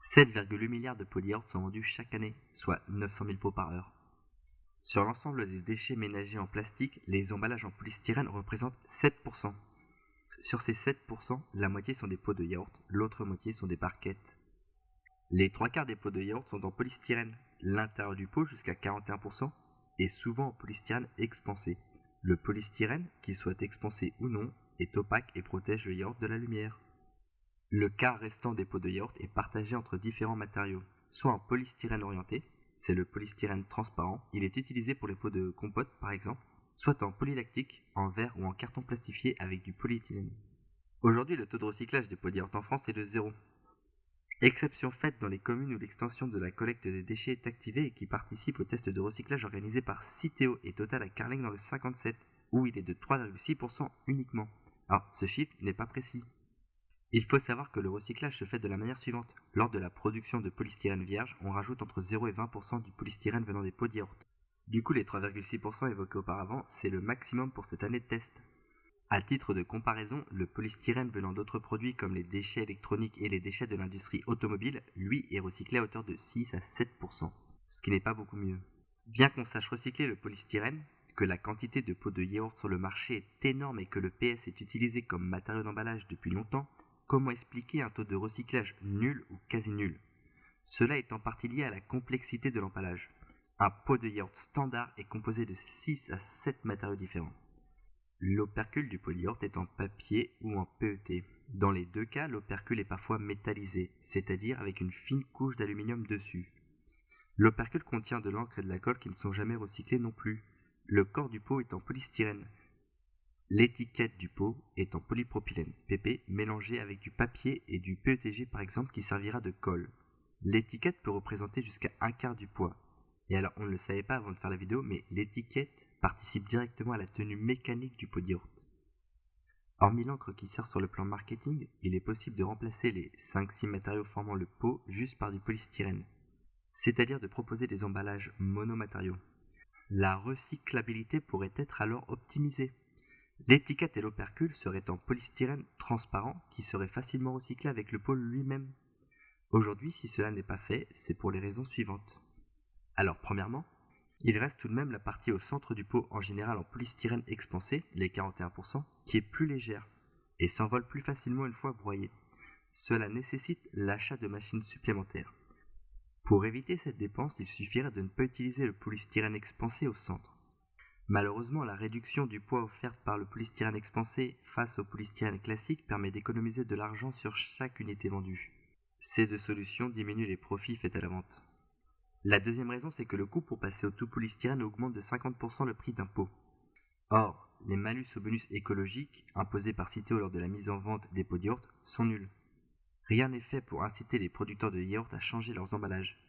7,8 milliards de yaourt sont vendus chaque année, soit 900 000 pots par heure. Sur l'ensemble des déchets ménagers en plastique, les emballages en polystyrène représentent 7%. Sur ces 7%, la moitié sont des pots de yaourt, l'autre moitié sont des barquettes. Les trois quarts des pots de yaourt sont en polystyrène, l'intérieur du pot jusqu'à 41%, est souvent en polystyrène expansé. Le polystyrène, qu'il soit expansé ou non, est opaque et protège le yaourt de la lumière. Le quart restant des pots de yaourt est partagé entre différents matériaux, soit en polystyrène orienté, c'est le polystyrène transparent, il est utilisé pour les pots de compote par exemple, soit en polylactique, en verre ou en carton plastifié avec du polyéthylène. Aujourd'hui, le taux de recyclage des pots de yaourt en France est de zéro. Exception faite dans les communes où l'extension de la collecte des déchets est activée et qui participent au test de recyclage organisé par Citeo et Total à Carling dans le 57, où il est de 3,6% uniquement. Alors, ce chiffre n'est pas précis, il faut savoir que le recyclage se fait de la manière suivante. Lors de la production de polystyrène vierge, on rajoute entre 0 et 20% du polystyrène venant des pots de yaourt. Du coup, les 3,6% évoqués auparavant, c'est le maximum pour cette année de test. À titre de comparaison, le polystyrène venant d'autres produits comme les déchets électroniques et les déchets de l'industrie automobile, lui, est recyclé à hauteur de 6 à 7%, ce qui n'est pas beaucoup mieux. Bien qu'on sache recycler le polystyrène, que la quantité de pots de yaourt sur le marché est énorme et que le PS est utilisé comme matériau d'emballage depuis longtemps, Comment expliquer un taux de recyclage nul ou quasi nul Cela est en partie lié à la complexité de l'empallage. Un pot de yaourt standard est composé de 6 à 7 matériaux différents. L'opercule du pot de est en papier ou en PET. Dans les deux cas, l'opercule est parfois métallisé, c'est-à-dire avec une fine couche d'aluminium dessus. L'opercule contient de l'encre et de la colle qui ne sont jamais recyclés non plus. Le corps du pot est en polystyrène, L'étiquette du pot est en polypropylène PP mélangé avec du papier et du PETG par exemple qui servira de colle. L'étiquette peut représenter jusqu'à un quart du poids. Et alors on ne le savait pas avant de faire la vidéo, mais l'étiquette participe directement à la tenue mécanique du pot de. Hormis l'encre qui sert sur le plan marketing, il est possible de remplacer les 5-6 matériaux formant le pot juste par du polystyrène, c'est-à-dire de proposer des emballages monomatériaux. La recyclabilité pourrait être alors optimisée. L'étiquette et l'opercule seraient en polystyrène transparent qui serait facilement recyclé avec le pôle lui-même. Aujourd'hui, si cela n'est pas fait, c'est pour les raisons suivantes. Alors, premièrement, il reste tout de même la partie au centre du pot en général en polystyrène expansé, les 41%, qui est plus légère et s'envole plus facilement une fois broyée. Cela nécessite l'achat de machines supplémentaires. Pour éviter cette dépense, il suffirait de ne pas utiliser le polystyrène expansé au centre. Malheureusement, la réduction du poids offerte par le polystyrène expansé face au polystyrène classique permet d'économiser de l'argent sur chaque unité vendue. Ces deux solutions diminuent les profits faits à la vente. La deuxième raison, c'est que le coût pour passer au tout polystyrène augmente de 50% le prix d'un pot. Or, les malus au bonus écologique imposés par Citeo lors de la mise en vente des pots de yaourt sont nuls. Rien n'est fait pour inciter les producteurs de yaourt à changer leurs emballages,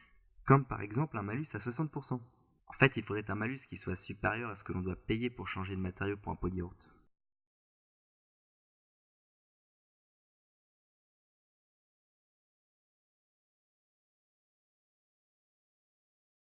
comme par exemple un malus à 60%. En fait, il faudrait un malus qui soit supérieur à ce que l'on doit payer pour changer de matériau pour un yaourt.